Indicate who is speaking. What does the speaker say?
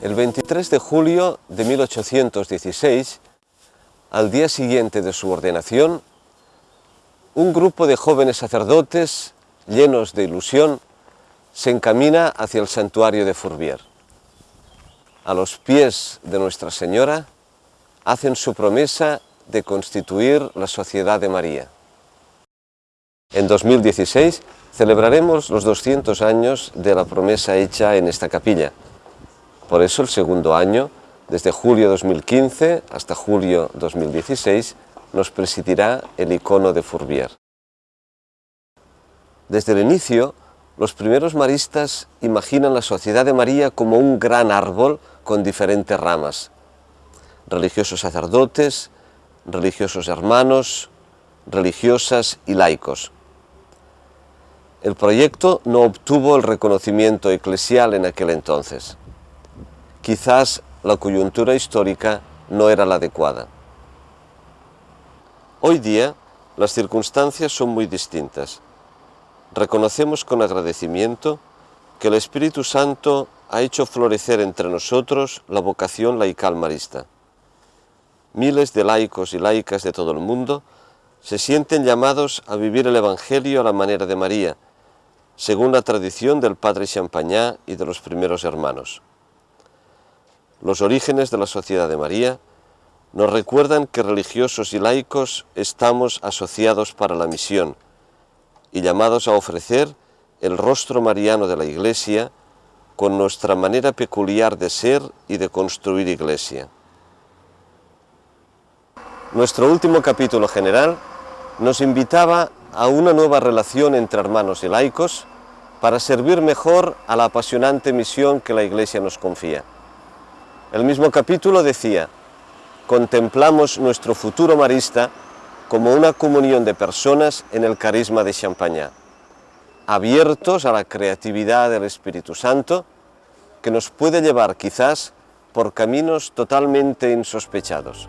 Speaker 1: El 23 de julio de 1816, al día siguiente de su ordenación, un grupo de jóvenes sacerdotes, llenos de ilusión, se encamina hacia el santuario de Fourvière. A los pies de Nuestra Señora, hacen su promesa de constituir la Sociedad de María. En 2016 celebraremos los 200 años de la promesa hecha en esta capilla. Por eso el segundo año, desde julio 2015 hasta julio 2016, nos presidirá el icono de Fourvière. Desde el inicio, los primeros maristas imaginan la Sociedad de María como un gran árbol con diferentes ramas. Religiosos sacerdotes, religiosos hermanos, religiosas y laicos. El proyecto no obtuvo el reconocimiento eclesial en aquel entonces. Quizás la coyuntura histórica no era la adecuada. Hoy día las circunstancias son muy distintas. Reconocemos con agradecimiento que el Espíritu Santo ha hecho florecer entre nosotros la vocación laical marista. Miles de laicos y laicas de todo el mundo se sienten llamados a vivir el Evangelio a la manera de María, según la tradición del padre Champagnat y de los primeros hermanos. Los orígenes de la Sociedad de María nos recuerdan que religiosos y laicos estamos asociados para la misión y llamados a ofrecer el rostro mariano de la Iglesia con nuestra manera peculiar de ser y de construir Iglesia. Nuestro último capítulo general nos invitaba a una nueva relación entre hermanos y laicos para servir mejor a la apasionante misión que la Iglesia nos confía. El mismo capítulo decía, contemplamos nuestro futuro marista como una comunión de personas en el carisma de Champagnat, abiertos a la creatividad del Espíritu Santo, que nos puede llevar quizás por caminos totalmente insospechados.